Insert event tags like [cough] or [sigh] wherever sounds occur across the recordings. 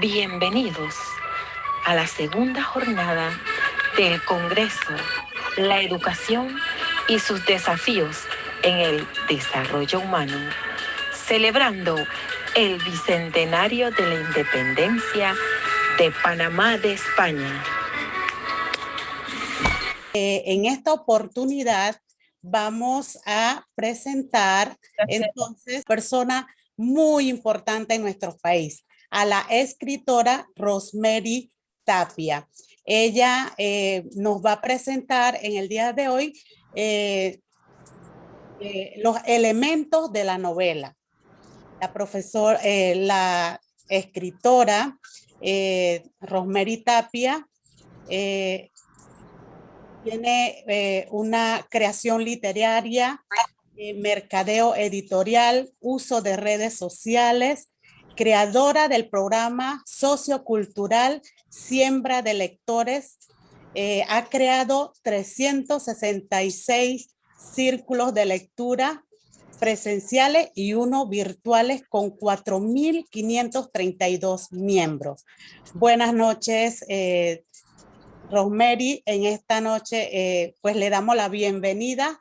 Bienvenidos a la segunda jornada del Congreso, la educación y sus desafíos en el desarrollo humano, celebrando el bicentenario de la independencia de Panamá de España. Eh, en esta oportunidad vamos a presentar entonces persona muy importante en nuestro país, a la escritora Rosemary Tapia. Ella eh, nos va a presentar en el día de hoy eh, eh, los elementos de la novela. La profesora, la escritora Rosemary Tapia tiene una creación literaria, mercadeo editorial, uso de redes sociales, creadora del programa sociocultural Siembra de Lectores, eh, ha creado 366 círculos de lectura presenciales y uno virtuales con 4.532 miembros. Buenas noches, eh, Rosemary. En esta noche, eh, pues le damos la bienvenida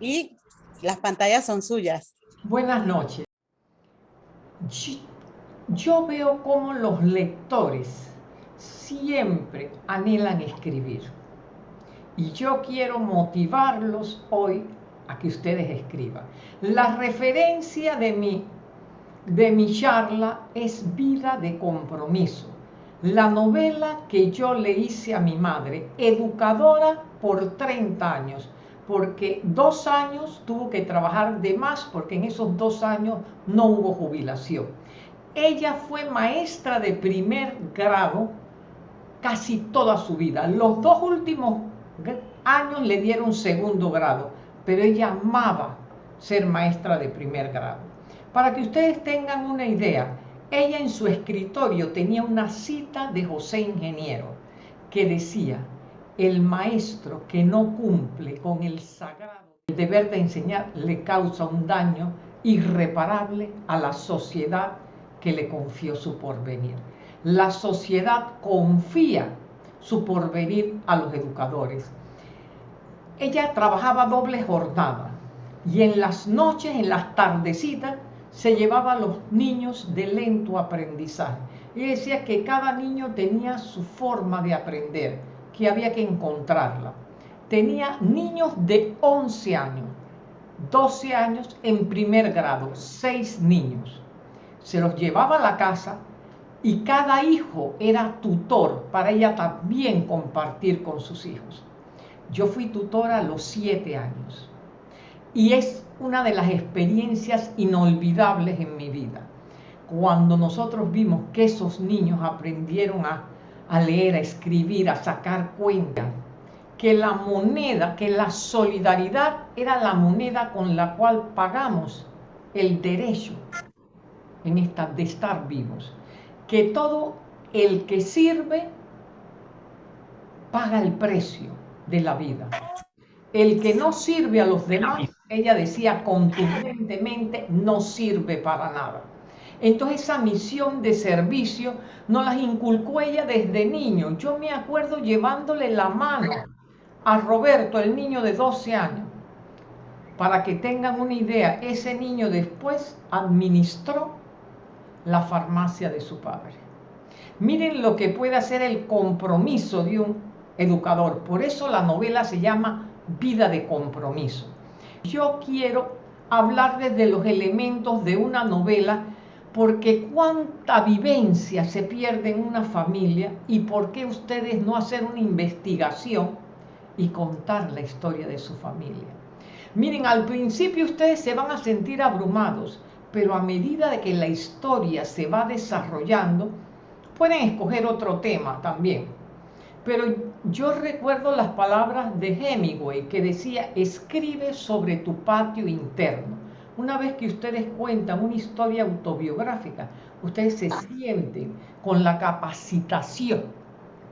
y las pantallas son suyas. Buenas noches yo veo como los lectores siempre anhelan escribir. Y yo quiero motivarlos hoy a que ustedes escriban. La referencia de mi, de mi charla es Vida de Compromiso, la novela que yo le hice a mi madre, educadora por 30 años, porque dos años tuvo que trabajar de más, porque en esos dos años no hubo jubilación. Ella fue maestra de primer grado casi toda su vida. Los dos últimos años le dieron segundo grado, pero ella amaba ser maestra de primer grado. Para que ustedes tengan una idea, ella en su escritorio tenía una cita de José Ingeniero que decía, el maestro que no cumple con el sagrado el deber de enseñar le causa un daño irreparable a la sociedad que le confió su porvenir. La sociedad confía su porvenir a los educadores. Ella trabajaba doble jornada y en las noches, en las tardecitas, se llevaba a los niños de lento aprendizaje. Y decía que cada niño tenía su forma de aprender, que había que encontrarla. Tenía niños de 11 años, 12 años en primer grado, 6 niños se los llevaba a la casa y cada hijo era tutor para ella también compartir con sus hijos. Yo fui tutora a los siete años y es una de las experiencias inolvidables en mi vida. Cuando nosotros vimos que esos niños aprendieron a, a leer, a escribir, a sacar cuentas, que la moneda, que la solidaridad era la moneda con la cual pagamos el derecho en esta de estar vivos, que todo el que sirve paga el precio de la vida. El que no sirve a los demás, ella decía contundentemente, no sirve para nada. Entonces esa misión de servicio no las inculcó ella desde niño. Yo me acuerdo llevándole la mano a Roberto, el niño de 12 años. Para que tengan una idea, ese niño después administró la farmacia de su padre. Miren lo que puede hacer el compromiso de un educador. Por eso la novela se llama Vida de Compromiso. Yo quiero hablarles de los elementos de una novela porque cuánta vivencia se pierde en una familia y por qué ustedes no hacer una investigación y contar la historia de su familia. Miren, al principio ustedes se van a sentir abrumados pero a medida de que la historia se va desarrollando, pueden escoger otro tema también. Pero yo recuerdo las palabras de Hemingway que decía, escribe sobre tu patio interno. Una vez que ustedes cuentan una historia autobiográfica, ustedes se sienten con la capacitación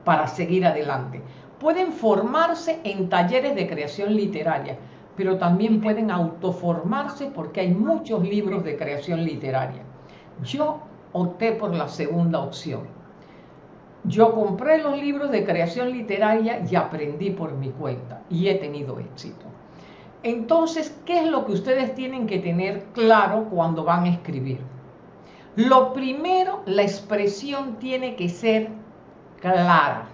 para seguir adelante. Pueden formarse en talleres de creación literaria pero también pueden autoformarse porque hay muchos libros de creación literaria. Yo opté por la segunda opción. Yo compré los libros de creación literaria y aprendí por mi cuenta y he tenido éxito. Entonces, ¿qué es lo que ustedes tienen que tener claro cuando van a escribir? Lo primero, la expresión tiene que ser clara.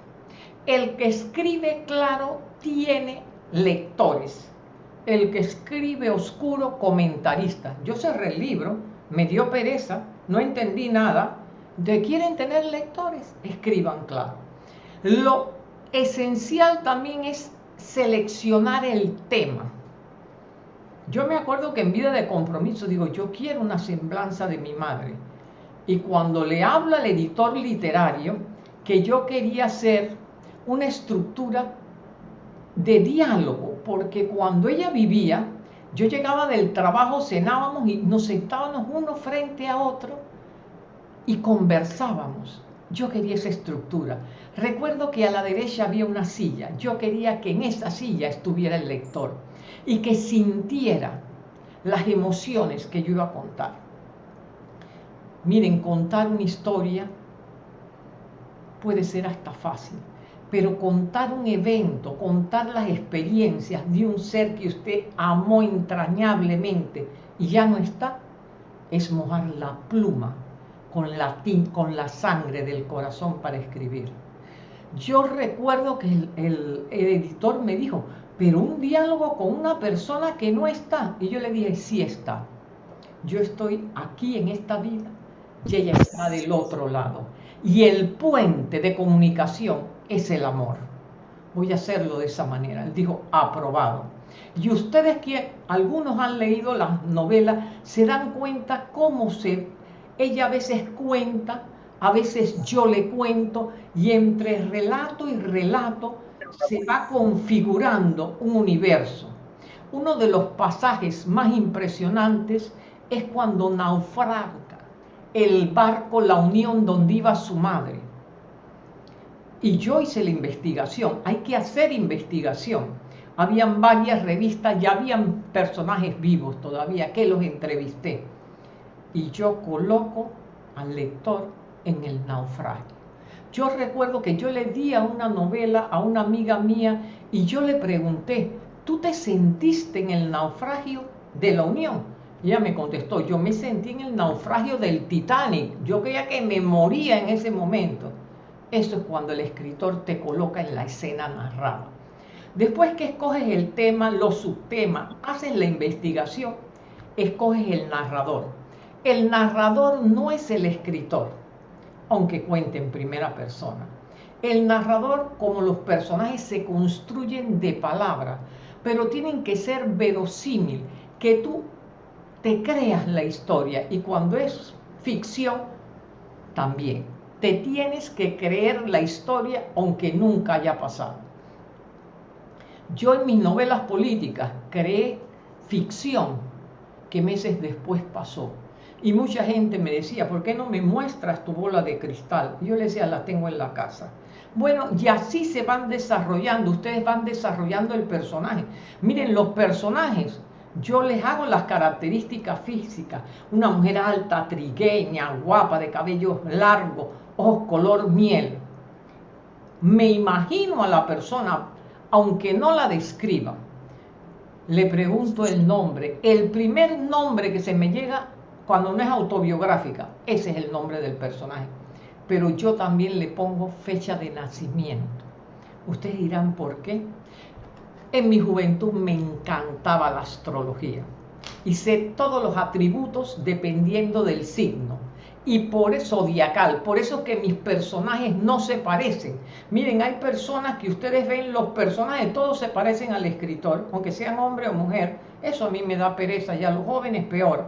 El que escribe claro tiene lectores. El que escribe oscuro, comentarista. Yo cerré el libro, me dio pereza, no entendí nada. ¿De quieren tener lectores? Escriban claro. Lo esencial también es seleccionar el tema. Yo me acuerdo que en vida de compromiso digo, yo quiero una semblanza de mi madre. Y cuando le habla al editor literario que yo quería hacer una estructura de diálogo, porque cuando ella vivía, yo llegaba del trabajo, cenábamos y nos sentábamos uno frente a otro y conversábamos. Yo quería esa estructura. Recuerdo que a la derecha había una silla. Yo quería que en esa silla estuviera el lector y que sintiera las emociones que yo iba a contar. Miren, contar una historia puede ser hasta fácil, pero contar un evento, contar las experiencias de un ser que usted amó entrañablemente y ya no está, es mojar la pluma con la, sangre del corazón para escribir. Yo recuerdo que el, el editor me dijo, pero un diálogo con una persona que no está. Y yo le dije, sí está. Yo estoy aquí en esta vida y ella está del otro lado. Y el puente de comunicación es el amor. Voy a hacerlo de esa manera. Él dijo, aprobado. Y ustedes que algunos han leído las novelas, se dan cuenta cómo se, ella a veces cuenta, a veces yo le cuento, y entre relato y relato se va configurando un universo. Uno de los pasajes más impresionantes es cuando naufraga el barco La Unión donde iba su madre. Y yo hice la investigación, hay que hacer investigación. Habían varias revistas y habían personajes vivos todavía que los entrevisté. Y yo coloco al lector en el naufragio. Yo recuerdo que yo le di a una novela a una amiga mía y yo le pregunté, ¿tú te sentiste en el naufragio de la Unión? Y ella me contestó, yo me sentí en el naufragio del Titanic, yo creía que me moría en ese momento. Eso es cuando el escritor te coloca en la escena narrada. Después que escoges el tema, los subtemas, haces la investigación, escoges el narrador. El narrador no es el escritor aunque cuente en primera persona. El narrador, como los personajes, se construyen de palabra, pero tienen que ser verosímil, que tú te creas la historia y cuando es ficción, también. Te tienes que creer la historia aunque nunca haya pasado. Yo en mis novelas políticas creé ficción que meses después pasó y mucha gente me decía, ¿por qué no me muestras tu bola de cristal? yo le decía, la tengo en la casa. Bueno, y así se van desarrollando, ustedes van desarrollando el personaje. Miren, los personajes, yo les hago las características físicas. Una mujer alta, trigueña, guapa, de cabello largo, ojos color miel. Me imagino a la persona, aunque no la describa. Le pregunto el nombre. El primer nombre que se me llega cuando no es autobiográfica, ese es el nombre del personaje. Pero yo también le pongo fecha de nacimiento. Ustedes dirán por qué. En mi juventud me encantaba la astrología y sé todos los atributos dependiendo del signo. Y por eso zodiacal, por eso que mis personajes no se parecen. Miren, hay personas que ustedes ven, los personajes todos se parecen al escritor, aunque sean hombre o mujer. Eso a mí me da pereza y a los jóvenes peor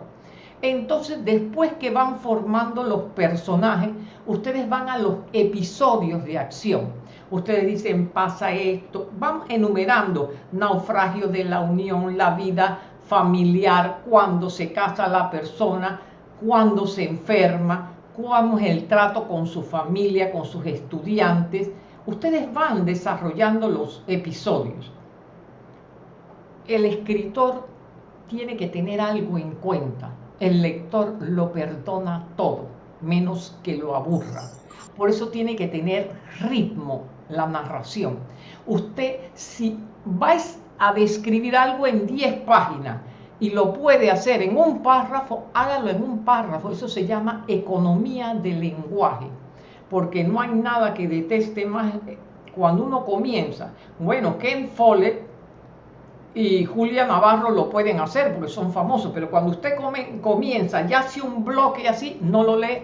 entonces, después que van formando los personajes, ustedes van a los episodios de acción. Ustedes dicen, pasa esto, van enumerando naufragio de la unión, la vida familiar, cuando se casa la persona, cuando se enferma, cómo es el trato con su familia, con sus estudiantes. Ustedes van desarrollando los episodios. El escritor tiene que tener algo en cuenta el lector lo perdona todo. menos que lo aburra. Por eso tiene que tener ritmo la narración. Usted, si vais a describir algo en 10 páginas y lo puede hacer en un párrafo, hágalo en un párrafo. Eso se llama economía del lenguaje, porque no hay nada que deteste más cuando uno comienza. Bueno, Ken Follett y Julia Navarro lo pueden hacer porque son famosos, pero cuando usted comienza ya hace un bloque así, no lo lee,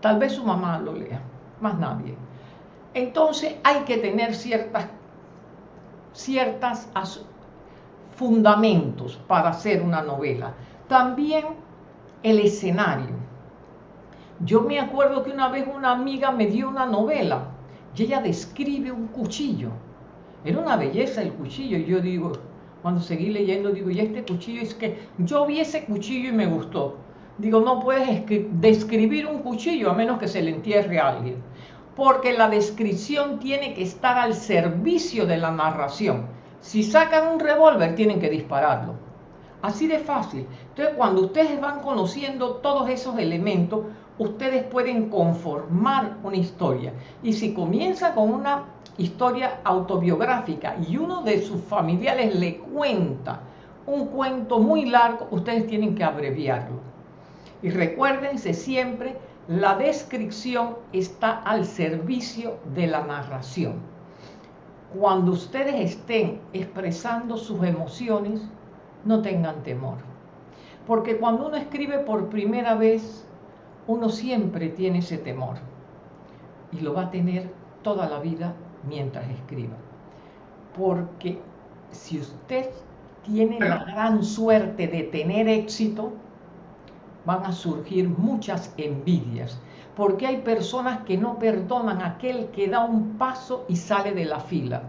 tal vez su mamá lo lea, más nadie. Entonces hay que tener ciertas, ciertas fundamentos para hacer una novela. También el escenario. Yo me acuerdo que una vez una amiga me dio una novela y ella describe un cuchillo. Era una belleza el cuchillo y yo digo, cuando seguí leyendo, digo, y este cuchillo es que yo vi ese cuchillo y me gustó. Digo, no puedes describir un cuchillo a menos que se le entierre a alguien porque la descripción tiene que estar al servicio de la narración. Si sacan un revólver, tienen que dispararlo. Así de fácil. Entonces, cuando ustedes van conociendo todos esos elementos, ustedes pueden conformar una historia. Y si comienza con una historia autobiográfica y uno de sus familiares le cuenta un cuento muy largo, ustedes tienen que abreviarlo. Y recuérdense siempre la descripción está al servicio de la narración. Cuando ustedes estén expresando sus emociones, no tengan temor. Porque cuando uno escribe por primera vez, uno siempre tiene ese temor. Y lo va a tener toda la vida mientras escriba. Porque si usted tiene la gran suerte de tener éxito, van a surgir muchas envidias, porque hay personas que no perdonan a aquel que da un paso y sale de la fila.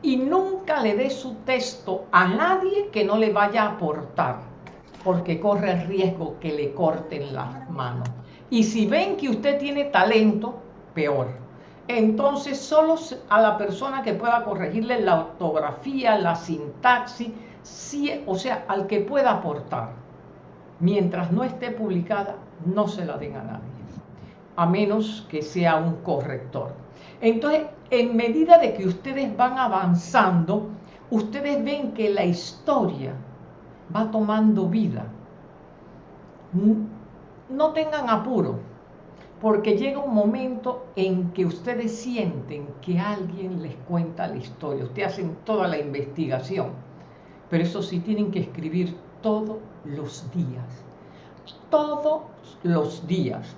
Y nunca le dé su texto a nadie que no le vaya a aportar, porque corre el riesgo que le corten las manos. Y si ven que usted tiene talento, peor. Entonces solo a la persona que pueda corregirle la ortografía, la sintaxis, o sea, al que pueda aportar mientras no esté publicada, no se la den a nadie, a menos que sea un corrector. Entonces, en medida de que ustedes van avanzando, ustedes ven que la historia va tomando vida. No tengan apuro, porque llega un momento en que ustedes sienten que alguien les cuenta la historia. Ustedes hacen toda la investigación, pero eso sí tienen que escribir todos los días. Todos los días.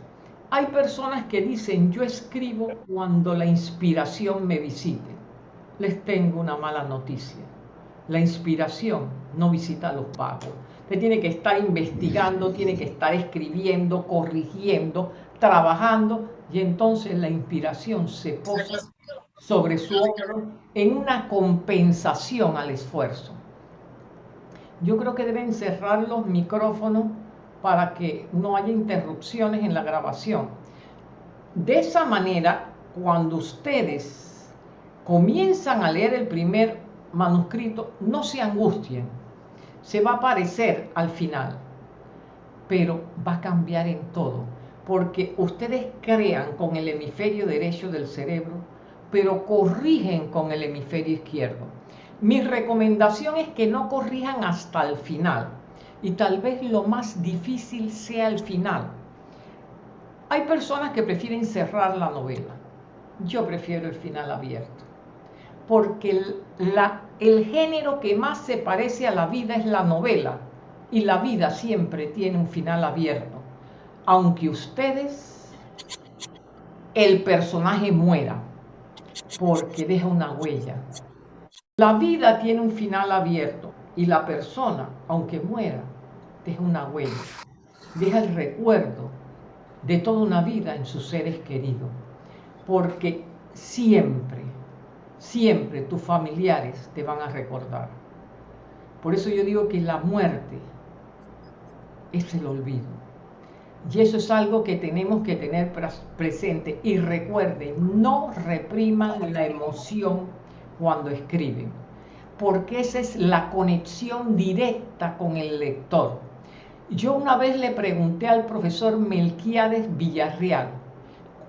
Hay personas que dicen, yo escribo cuando la inspiración me visite. Les tengo una mala noticia. La inspiración no visita a los pagos. Tiene que estar investigando, tiene que estar escribiendo, corrigiendo, trabajando, y entonces la inspiración se posa sobre su hombro en una compensación al esfuerzo yo creo que deben cerrar los micrófonos para que no haya interrupciones en la grabación. De esa manera, cuando ustedes comienzan a leer el primer manuscrito, no se angustien. Se va a aparecer al final, pero va a cambiar en todo, porque ustedes crean con el hemisferio derecho del cerebro, pero corrigen con el hemisferio izquierdo. Mi recomendación es que no corrijan hasta el final y tal vez lo más difícil sea el final. Hay personas que prefieren cerrar la novela. Yo prefiero el final abierto. Porque el, el género que más se parece a la vida es la novela. Y la vida siempre tiene un final abierto. Aunque ustedes, el personaje muera. Porque deja una huella. La vida tiene un final abierto y la persona, aunque muera, deja una huella, deja el recuerdo de toda una vida en sus seres queridos, porque siempre, siempre tus familiares te van a recordar. Por eso yo digo que la muerte es el olvido. Y eso es algo que tenemos que tener presente. Y recuerden, no repriman la emoción cuando escriben, porque esa es la conexión directa con el lector. Yo una vez le pregunté al profesor Melquiades Villarreal,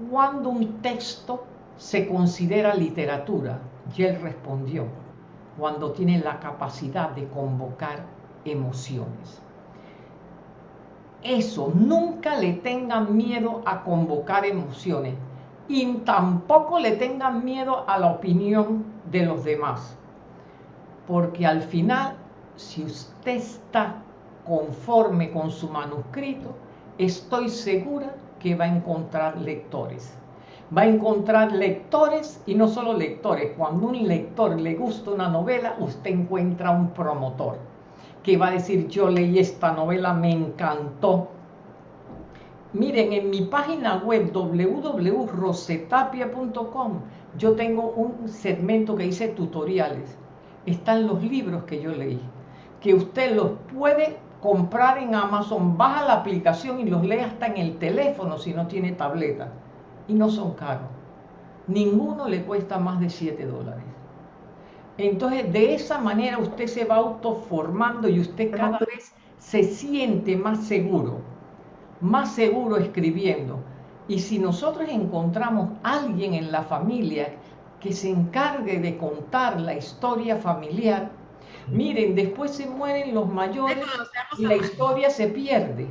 ¿cuándo un texto se considera literatura? Y él respondió, cuando tiene la capacidad de convocar emociones. Eso, nunca le tengan miedo a convocar emociones y tampoco le tengan miedo a la opinión de los demás. Porque al final, si usted está conforme con su manuscrito, estoy segura que va a encontrar lectores. Va a encontrar lectores y no solo lectores. Cuando un lector le gusta una novela, usted encuentra un promotor que va a decir, yo leí esta novela, me encantó. Miren, en mi página web www.rosetapia.com yo tengo un segmento que dice tutoriales. Están los libros que yo leí, que usted los puede comprar en Amazon, baja la aplicación y los lee hasta en el teléfono si no tiene tableta. Y no son caros. Ninguno le cuesta más de 7 dólares. Entonces, de esa manera usted se va autoformando y usted cada vez se siente más seguro, más seguro escribiendo. Y si nosotros encontramos alguien en la familia que se encargue de contar la historia familiar, Miren, después se mueren los mayores y la historia se pierde.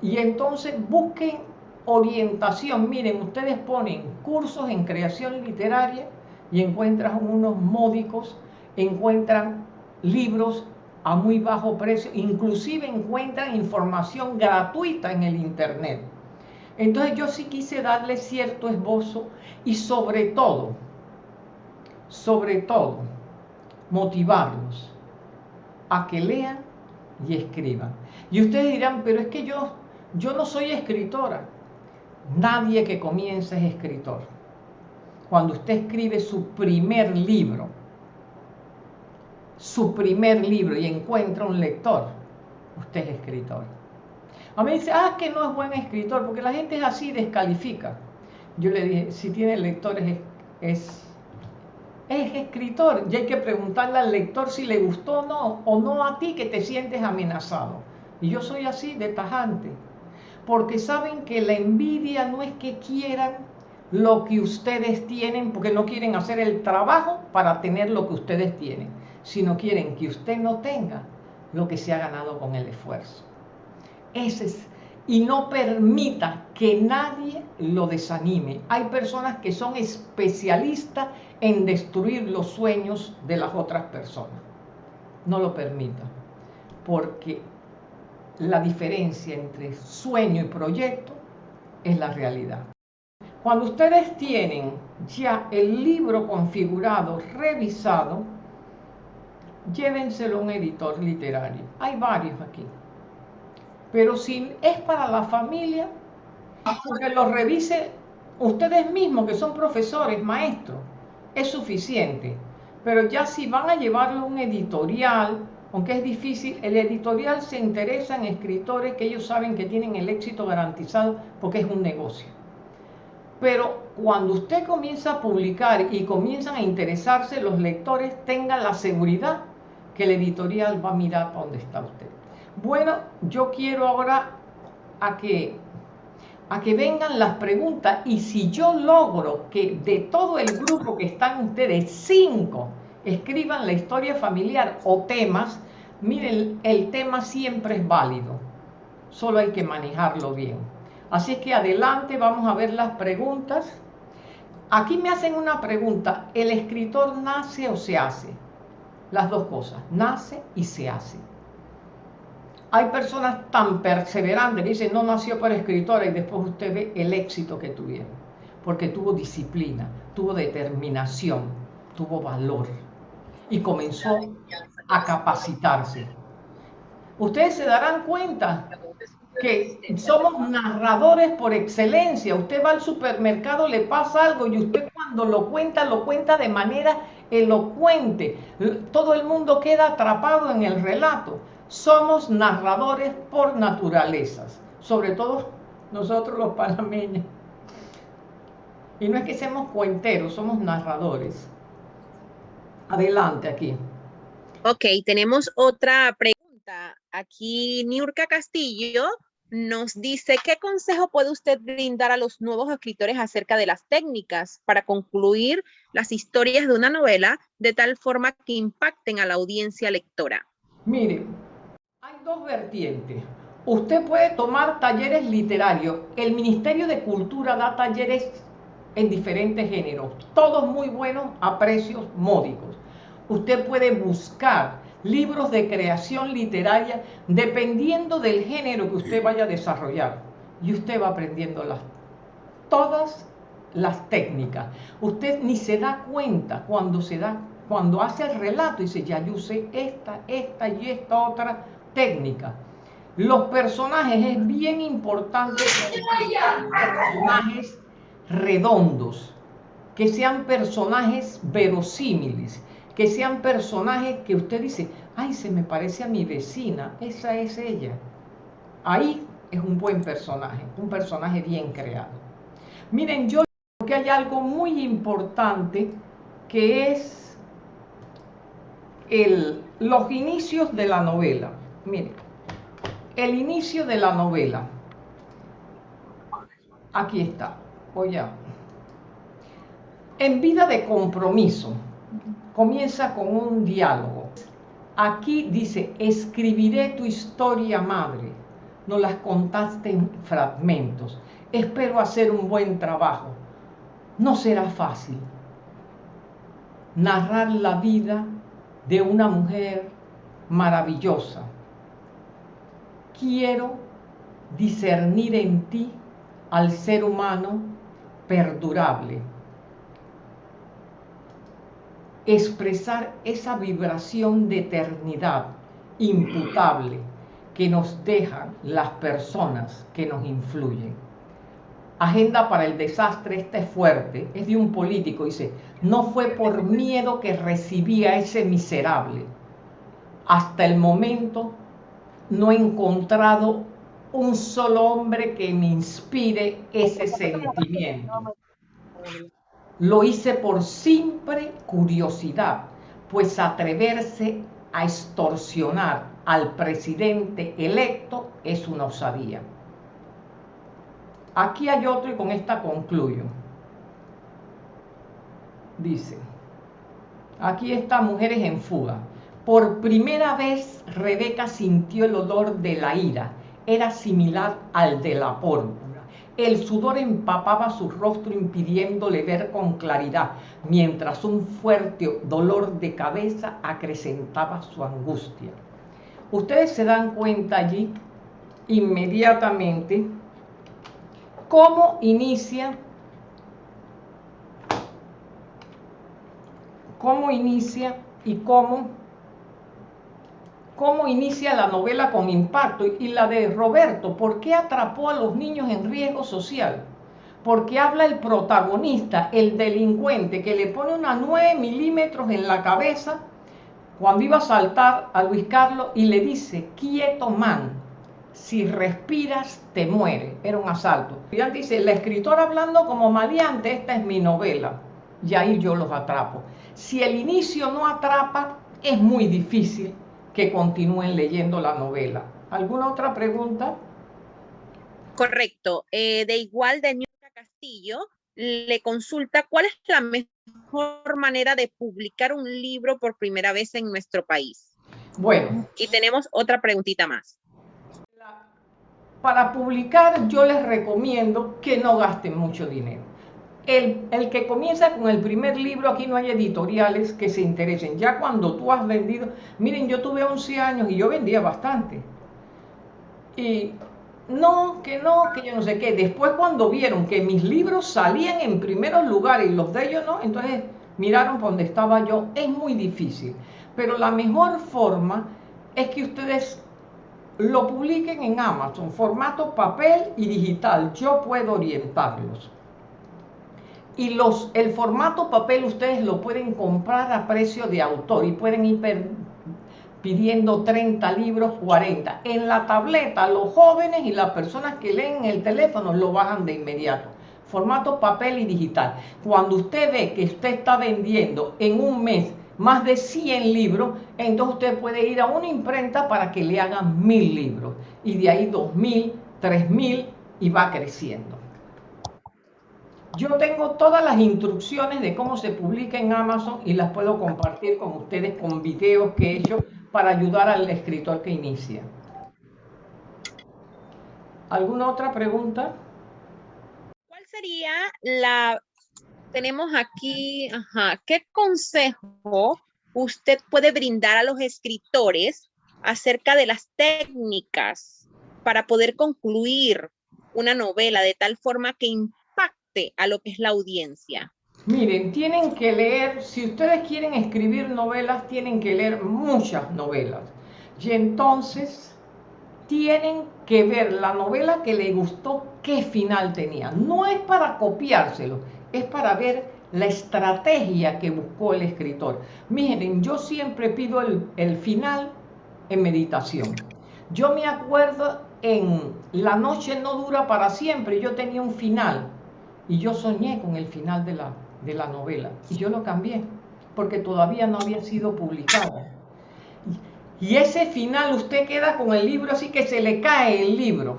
Y entonces busquen orientación. Miren, ustedes ponen cursos en creación literaria y encuentran unos módicos, encuentran libros a muy bajo precio, inclusive encuentran información gratuita en el Internet. Entonces yo sí quise darle cierto esbozo y sobre todo, sobre todo, motivarlos a que lean y escriban. Y ustedes dirán, pero es que yo, yo no soy escritora. Nadie que comienza es escritor. Cuando usted escribe su primer libro, su primer libro y encuentra un lector, usted es escritor. A mí dice, ah, que no es buen escritor, porque la gente es así, descalifica. Yo le dije, si tiene lectores es es escritor y hay que preguntarle al lector si le gustó o no, o no a ti que te sientes amenazado. Y yo soy así de tajante, porque saben que la envidia no es que quieran lo que ustedes tienen, porque no quieren hacer el trabajo para tener lo que ustedes tienen, sino quieren que usted no tenga lo que se ha ganado con el esfuerzo. Es y no permita que nadie lo desanime. Hay personas que son especialistas en destruir los sueños de las otras personas. No lo permita, porque la diferencia entre sueño y proyecto es la realidad. Cuando ustedes tienen ya el libro configurado, revisado, llévenselo a un editor literario. Hay varios aquí. Pero si es para la familia, que lo revise ustedes mismos, que son profesores, maestros, es suficiente. Pero ya si van a llevarlo a un editorial, aunque es difícil, el editorial se interesa en escritores que ellos saben que tienen el éxito garantizado porque es un negocio. Pero cuando usted comienza a publicar y comienzan a interesarse los lectores, tengan la seguridad que el editorial va a mirar a dónde está usted. Bueno, yo quiero ahora a que, a que vengan las preguntas y si yo logro que de todo el grupo que están ustedes, cinco, escriban la historia familiar o temas, miren, el tema siempre es válido, solo hay que manejarlo bien. Así es que adelante vamos a ver las preguntas. Aquí me hacen una pregunta, ¿el escritor nace o se hace? Las dos cosas, nace y se hace. Hay personas tan perseverantes que dicen, no nació para escritora y después usted ve el éxito que tuvieron, porque tuvo disciplina, tuvo determinación, tuvo valor y comenzó a capacitarse. Ustedes se darán cuenta que somos narradores por excelencia. Usted va al supermercado, le pasa algo y usted cuando lo cuenta, lo cuenta de manera elocuente. Todo el mundo queda atrapado en el relato somos narradores por naturalezas, sobre todo nosotros los panameños. Y no es que seamos cuenteros, somos narradores. Adelante aquí. Ok, tenemos otra pregunta Aquí Niurka Castillo nos dice, ¿qué consejo puede usted brindar a los nuevos escritores acerca de las técnicas para concluir las historias de una novela de tal forma que impacten a la audiencia lectora? Mire, dos vertientes. Usted puede tomar talleres literarios. El Ministerio de Cultura da talleres en diferentes géneros, todos muy buenos a precios módicos. Usted puede buscar libros de creación literaria dependiendo del género que usted vaya a desarrollar. Y usted va aprendiendo las, todas las técnicas. Usted ni se da cuenta cuando se da, cuando hace el relato y dice, ya yo usé esta, esta y esta otra técnica. Los personajes es bien importante que personajes redondos, que sean personajes verosímiles, que sean personajes que usted dice, ay, se me parece a mi vecina, esa es ella. Ahí es un buen personaje, un personaje bien creado. Miren, yo creo que hay algo muy importante que es el, los inicios de la novela. Miren, el inicio de la novela. Aquí está, voy a... En vida de compromiso, comienza con un diálogo. Aquí dice, escribiré tu historia madre. No las contaste en fragmentos. Espero hacer un buen trabajo. No será fácil narrar la vida de una mujer maravillosa. Quiero discernir en ti al ser humano perdurable expresar esa vibración de eternidad imputable que nos dejan las personas que nos influyen. Agenda para el desastre, esta es fuerte, es de un político, dice, no fue por miedo que recibía ese miserable. Hasta el momento no he encontrado un solo hombre que me inspire ese sentimiento. Lo hice por simple curiosidad, pues atreverse a extorsionar al presidente electo es una osadía. Aquí hay otro y con esta concluyo. Dice, aquí está Mujeres en Fuga. Por primera vez Rebeca sintió el olor de la ira. Era similar al de la pólvora el sudor empapaba su rostro impidiéndole ver con claridad, mientras un fuerte dolor de cabeza acrecentaba su angustia. Ustedes se dan cuenta allí inmediatamente cómo inicia cómo inicia y cómo cómo inicia la novela con impacto y la de Roberto, ¿por qué atrapó a los niños en riesgo social? Porque habla el protagonista, el delincuente, que le pone una 9 milímetros en la cabeza cuando iba a saltar a Luis Carlos y le dice, quieto man, si respiras te muere. Era un asalto. Y dice, la escritora hablando como maleante, esta es mi novela. Y ahí yo los atrapo. Si el inicio no atrapa, es muy difícil que continúen leyendo la novela. ¿Alguna otra pregunta? Correcto. Eh, de igual, de Niurka Castillo le consulta cuál es la mejor manera de publicar un libro por primera vez en nuestro país. Bueno. Y tenemos otra preguntita más. Para publicar yo les recomiendo que no gasten mucho dinero el, que comienza con el primer libro, aquí no hay editoriales que se interesen. Ya cuando tú has vendido, miren, yo tuve 11 años y yo vendía bastante. Y no, que no, que yo no sé qué. Después cuando vieron que mis libros salían en primeros lugares y los de ellos no, entonces miraron por donde estaba yo. Es muy difícil. Pero la mejor forma es que ustedes lo publiquen en Amazon, formato papel y digital. Yo puedo orientarlos. Y los, el formato papel ustedes lo pueden comprar a precio de autor y pueden ir pidiendo 30 libros, 40. En la tableta, los jóvenes y las personas que leen el teléfono lo bajan de inmediato. Formato papel y digital. Cuando usted ve que usted está vendiendo en un mes más de 100 libros, entonces usted puede ir a una imprenta para que le hagan mil libros. Y de ahí 2000, 3000 y va creciendo. Yo tengo todas las instrucciones de cómo se publica en Amazon y las puedo compartir con ustedes con videos que he hecho para ayudar al escritor que inicia. ¿Alguna otra pregunta? ¿Cuál sería la... Tenemos aquí, ajá, ¿qué consejo usted puede brindar a los escritores acerca de las técnicas para poder concluir una novela de tal forma que a lo que es la audiencia? Miren, tienen que leer, si ustedes quieren escribir novelas, tienen que leer muchas novelas. Y entonces tienen que ver la novela que les gustó, qué final tenía. No es para copiárselo, es para ver la estrategia que buscó el escritor. Miren, yo siempre pido el final en meditación. Yo me acuerdo en La noche no dura para siempre, yo tenía un final y yo soñé con el final de la, de la novela y yo lo cambié porque todavía no había sido publicado. Y ese final usted queda con el libro así que se le cae el libro.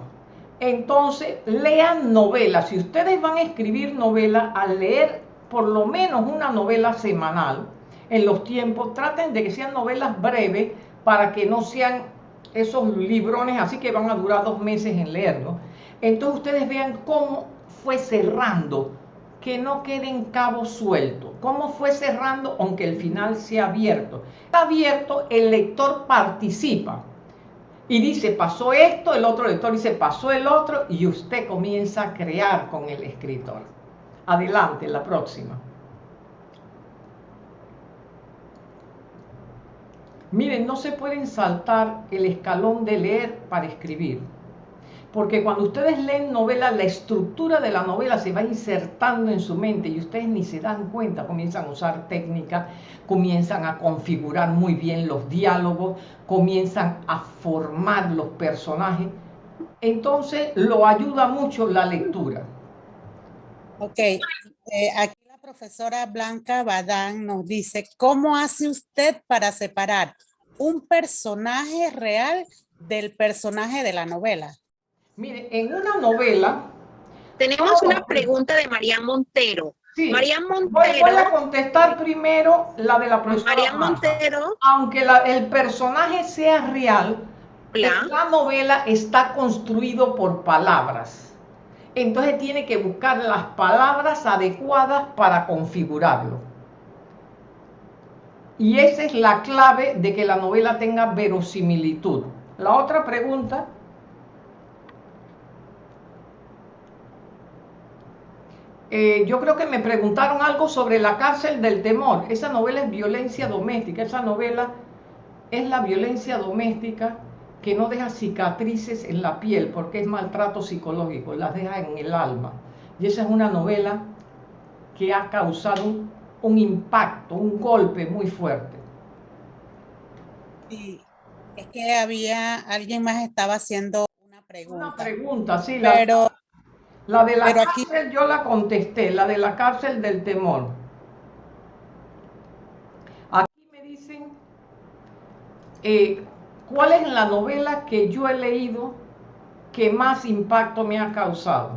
Entonces, lean novelas. Si ustedes van a escribir novela, al leer por lo menos una novela semanal, en los tiempos, traten de que sean novelas breves para que no sean esos librones así que van a durar dos meses en leerlo. Entonces ustedes vean cómo fue cerrando que no queden cabos sueltos. ¿Cómo fue cerrando aunque el final sea abierto? Está abierto, el lector participa y dice, pasó esto, el otro lector dice, pasó el otro, y usted comienza a crear con el escritor. Adelante, la próxima. Miren, no se pueden saltar el escalón de leer para escribir. Porque cuando ustedes leen novela, la estructura de la novela se va insertando en su mente y ustedes ni se dan cuenta, comienzan a usar técnica, comienzan a configurar muy bien los diálogos, comienzan a formar los personajes. Entonces lo ayuda mucho la lectura. Ok, eh, aquí la profesora Blanca Badán nos dice, ¿cómo hace usted para separar un personaje real del personaje de la novela? Mire, en una novela... Tenemos una pregunta de María Montero. Sí, María Montero. Voy, a contestar primero la de la profesora. María Montero. Aunque el personaje sea real, la novela está construido por palabras. Entonces tiene que buscar las palabras adecuadas para configurarlo. Y esa es la clave de que la novela tenga verosimilitud. La otra pregunta Eh, yo creo que me preguntaron algo sobre la cárcel del temor. Esa novela es violencia doméstica. Esa novela es la violencia doméstica que no deja cicatrices en la piel porque es maltrato psicológico, las deja en el alma. Y esa es una novela que ha causado un, impacto, un golpe muy fuerte. Sí, es que había, alguien más estaba haciendo una pregunta. Una pregunta, sí. Pero la de la cárcel yo la contesté, la de la cárcel del temor. Aquí me dicen, eh, ¿cuál es la novela que yo he leído que más impacto me ha causado?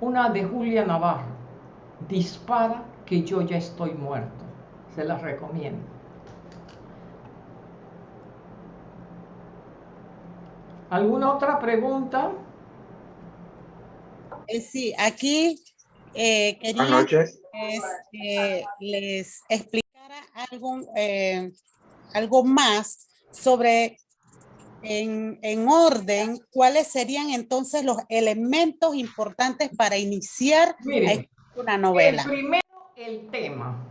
Una de Julia Navarro, Dispara que yo ya estoy muerto. Se la recomiendo. ¿Alguna otra pregunta? Eh, sí, aquí eh, quería que les explicara algo, eh, algo más sobre en, orden cuáles serían entonces los elementos importantes para iniciar una novela. primero, el tema.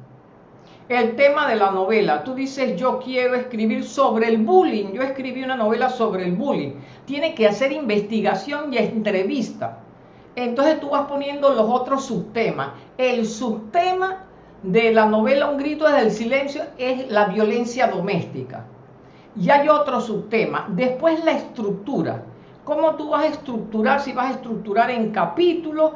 El tema de la novela. Tú dices, yo quiero escribir sobre el bullying. Yo escribí una novela sobre el bullying. Tiene que hacer investigación y entrevista entonces tú vas poniendo los otros subtemas. El subtema de la novela Un grito desde el silencio es la violencia doméstica. Y hay otro subtema. Después la estructura. ¿Cómo tú vas a estructurar? Si vas a estructurar en capítulos,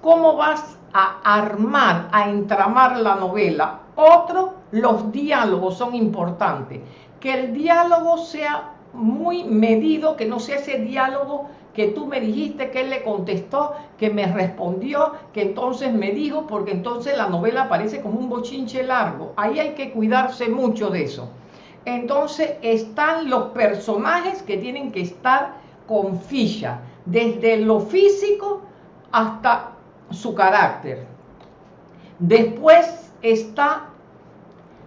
¿cómo vas a armar, a entramar la novela? Otro los diálogos son importantes. Que el diálogo sea muy medido, que no sea ese diálogo que tú me dijiste, que él le contestó, que me respondió, que entonces me dijo, porque entonces la novela parece como un bochinche largo. Ahí hay que cuidarse mucho de eso. Entonces están los personajes que tienen que estar con ficha, desde lo físico hasta su carácter. Después está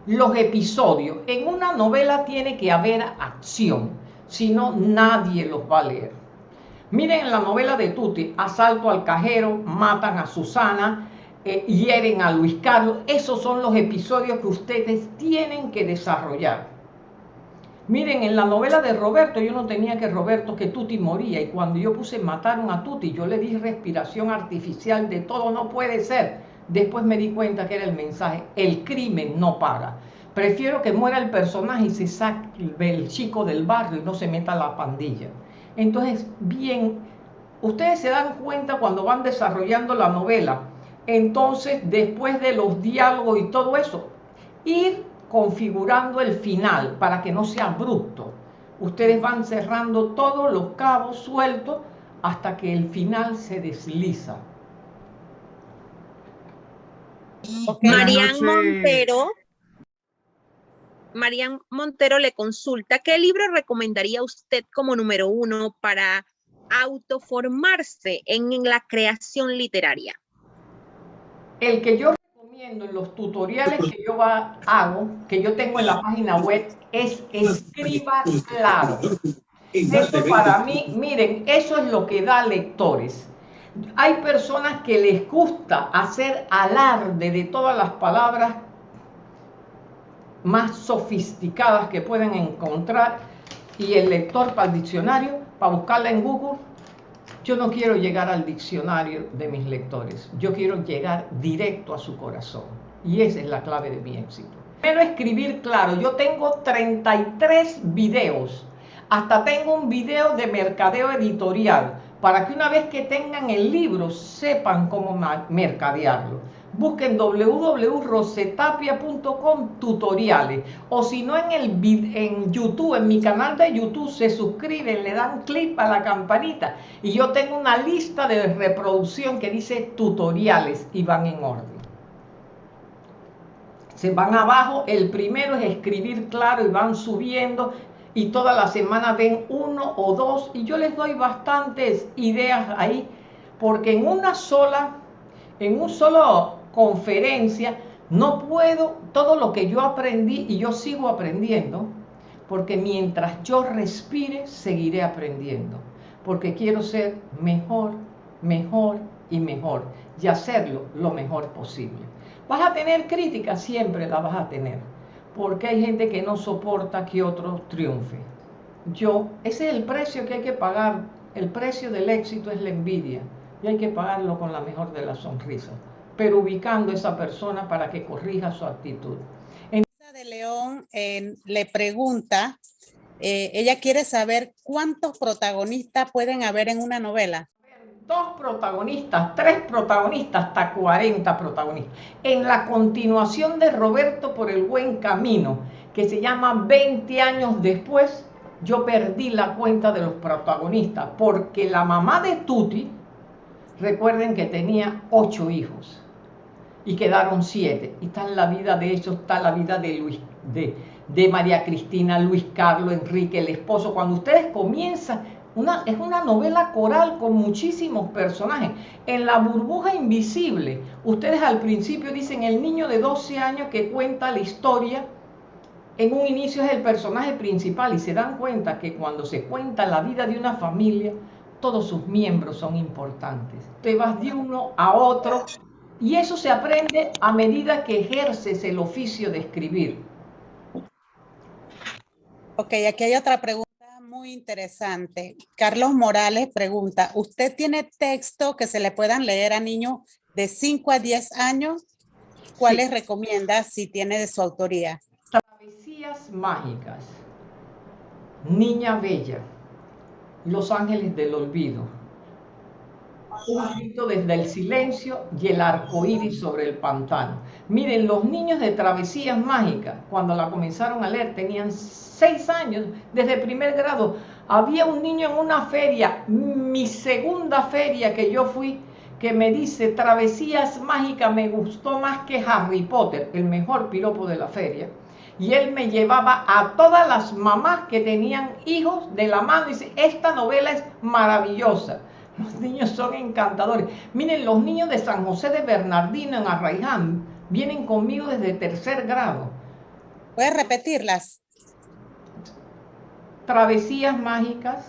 los episodios. En una novela tiene que haber acción, si no nadie los va a leer. Miren en la novela de Tuti, asalto al cajero, matan a Susana, eh, hieren a Luis Carlos. Esos son los episodios que ustedes tienen que desarrollar. Miren, en la novela de Roberto yo no tenía que Roberto que Tuti moría y cuando yo puse mataron a Tuti, yo le di respiración artificial de todo, no puede ser. Después me di cuenta que era el mensaje, el crimen no paga. Prefiero que muera el personaje y se saque el chico del barrio y no se meta la pandilla. Entonces, bien, ustedes se dan cuenta cuando van desarrollando la novela. Entonces, después de los diálogos y todo eso, ir configurando el final para que no sea abrupto. Ustedes van cerrando todos los cabos sueltos hasta que el final se desliza. Marian Montero Marian Montero le consulta, ¿qué libro recomendaría usted como número uno para autoformarse en la creación literaria? El que yo recomiendo en los tutoriales que yo hago, que yo tengo en la página web, es Escriba Claro. Eso para mí, miren, eso es lo que da lectores. Hay personas que les gusta hacer alarde de todas las palabras más sofisticadas que pueden encontrar. Y el lector para el diccionario, para buscarla en Google, yo no quiero llegar al diccionario de mis lectores, yo quiero llegar directo a su corazón. Y esa es la clave de mi éxito. Primero escribir claro, yo tengo 33 videos, hasta tengo un video de mercadeo editorial, para que una vez que tengan el libro sepan cómo mercadearlo busquen www.rosetapia.com tutoriales. O si no en, el, en YouTube, en mi canal de YouTube se suscriben, le dan clic a la campanita. Y yo tengo una lista de reproducción que dice tutoriales y van en orden. Se van abajo, el primero es escribir claro y van subiendo. Y toda la semana ven uno o dos. Y yo les doy bastantes ideas ahí porque en una sola, en un solo conferencia, no puedo todo lo que yo aprendí y yo sigo aprendiendo, porque mientras yo respire, seguiré aprendiendo, porque quiero ser mejor, mejor y mejor y hacerlo lo mejor posible. Vas a tener críticas, siempre la vas a tener, porque hay gente que no soporta que otro triunfe. Yo, ese es el precio que hay que pagar, el precio del éxito es la envidia y hay que pagarlo con la mejor de las sonrisas pero ubicando a esa persona para que corrija su actitud. de León le pregunta, eh, ella quiere saber cuántos protagonistas pueden haber en una novela. Dos protagonistas, tres protagonistas, hasta 40 protagonistas. En la continuación de Roberto por el buen camino, que se llama 20 años después, yo perdí la cuenta de los protagonistas, porque la mamá de Tuti, recuerden que tenía ocho hijos y quedaron siete. Y está en la vida de ellos, está la vida de Luis, de, de María Cristina, Luis Carlos, Enrique, el esposo. Cuando ustedes comienzan, una, es una novela coral con muchísimos personajes. En la burbuja invisible, ustedes al principio dicen el niño de 12 años que cuenta la historia, en un inicio es el personaje principal y se dan cuenta que cuando se cuenta la vida de una familia, todos sus miembros son importantes. Te vas de uno a otro y eso se aprende a medida que ejerces el oficio de escribir. Ok, aquí hay otra pregunta muy interesante. Carlos Morales pregunta, ¿usted tiene texto que se le puedan leer a niños de 5 a 10 años? ¿Cuáles recomienda si tiene de su autoría? Travesías mágicas, Niña Bella, Los Ángeles del Olvido, Un grito desde el silencio y el arco iris sobre el pantano. Miren, los niños de Travesías Mágicas, cuando la comenzaron a leer, tenían seis años, desde primer grado. Había un niño en una feria, mi segunda feria que yo fui, que me dice, Travesías Mágicas me gustó más que Harry Potter, el mejor piropo de la feria y él me llevaba a todas las mamás que tenían hijos de la mano y dice, esta novela es maravillosa. Los niños son encantadores. Miren, los niños de San José de Bernardino en Arraiján vienen conmigo desde tercer grado. ¿Puedes repetirlas? Travesías mágicas,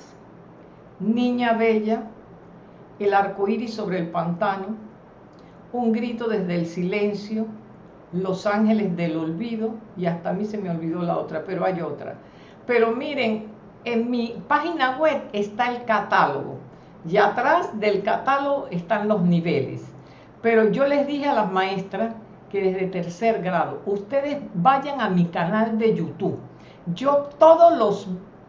Niña Bella, El arco iris sobre el pantano, Un grito desde el silencio, Los ángeles del olvido, y hasta a mí se me olvidó la otra, pero hay otra. Pero miren, en mi página web está el catálogo y atrás del catálogo están los niveles. Pero yo les dije a las maestras que desde tercer grado, ustedes vayan a mi canal de YouTube. Yo todos los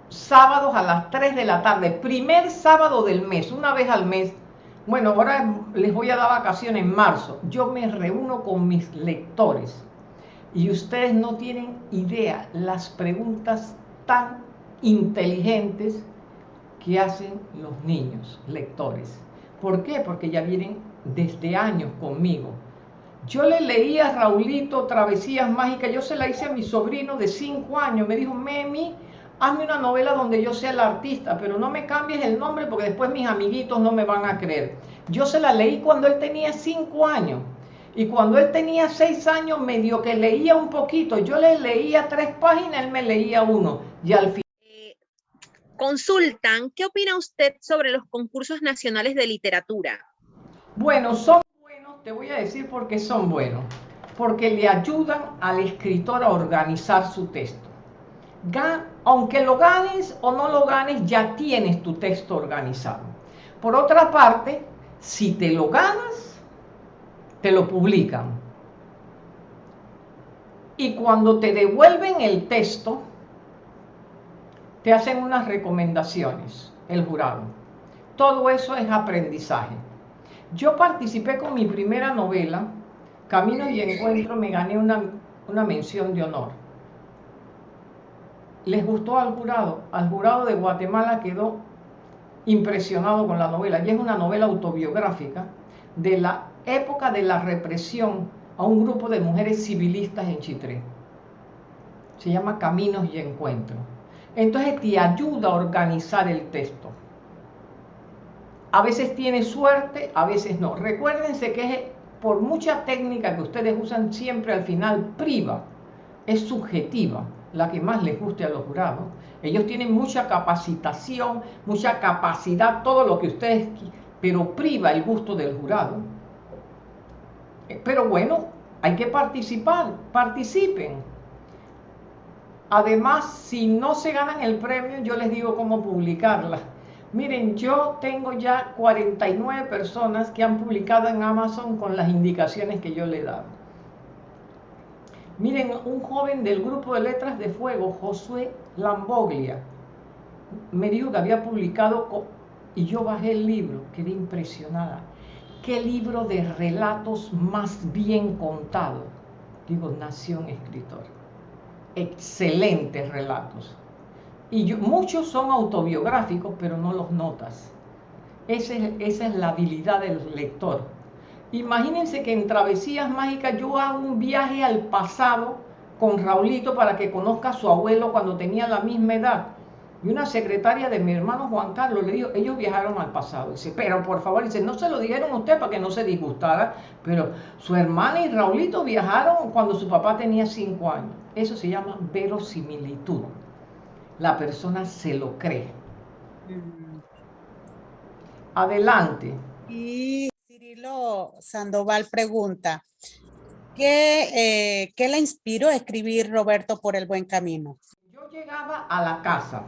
sábados a las 3 de la tarde, primer sábado del mes, una vez al mes, bueno, ahora les voy a dar vacaciones en marzo, yo me reúno con mis lectores y ustedes no tienen idea las preguntas tan inteligentes que hacen los niños lectores. ¿Por qué? Porque ya vienen desde años conmigo. Yo le leía a Raulito Travesías Mágicas, yo se la hice a mi sobrino de 5 años, me dijo, Memi, hazme una novela donde yo sea el artista, pero no me cambies el nombre porque después mis amiguitos no me van a creer. Yo se la leí cuando él tenía 5 años. Y cuando él tenía 6 años, medio que leía un poquito. Yo le leía tres páginas, él me leía uno. Y al final consultan, ¿qué opina usted sobre los concursos nacionales de literatura? Bueno, son buenos, te voy a decir por qué son buenos. Porque le ayudan al escritor a organizar su texto. aunque lo ganes o no lo ganes, ya tienes tu texto organizado. Por otra parte, si te lo ganas, te lo publican. Y cuando te devuelven el texto, te hacen unas recomendaciones, el jurado. Todo eso es aprendizaje. Yo participé con mi primera novela, Camino y Encuentro, me gané una, una mención de honor. Les gustó al jurado. Al jurado de Guatemala quedó impresionado con la novela. Y es una novela autobiográfica de la época de la represión a un grupo de mujeres civilistas en Chitré. Se llama Caminos y Encuentro. Entonces te ayuda a organizar el texto. A veces tiene suerte, a veces no. Recuérdense que por mucha técnica que ustedes usan, siempre al final priva, es subjetiva, la que más les guste a los jurados. Ellos tienen mucha capacitación, mucha capacidad, todo lo que ustedes, pero priva el gusto del jurado. Eh, pero bueno, hay que participar, participen. Además, si no se ganan el premio, yo les digo cómo publicarla. Miren, yo tengo ya 49 personas que han publicado en Amazon con las indicaciones que yo le dado. Miren, un joven del grupo de Letras de Fuego, Josué Lamboglia, me dijo que había publicado y yo bajé el libro, quedé impresionada. ¿Qué libro de relatos más bien contado? Digo, Nación Escritor excelentes relatos. Y muchos son autobiográficos, pero no los notas. Esa es, esa es la habilidad del lector. Imagínense que en Travesías Mágicas yo hago un viaje al pasado con Raulito para que conozca a su abuelo cuando tenía la misma edad. Y una secretaria de mi hermano Juan Carlos le dijo, ellos viajaron al pasado. Dice, pero por favor, dice, no se lo dijeron a usted para que no se disgustara, pero su hermana y Raulito viajaron cuando su papá tenía cinco años. Eso se llama verosimilitud. La persona se lo cree. Mm. Adelante. Y Cirilo Sandoval pregunta, ¿qué, eh, ¿qué le inspiró a escribir Roberto por el buen camino? Yo llegaba a la casa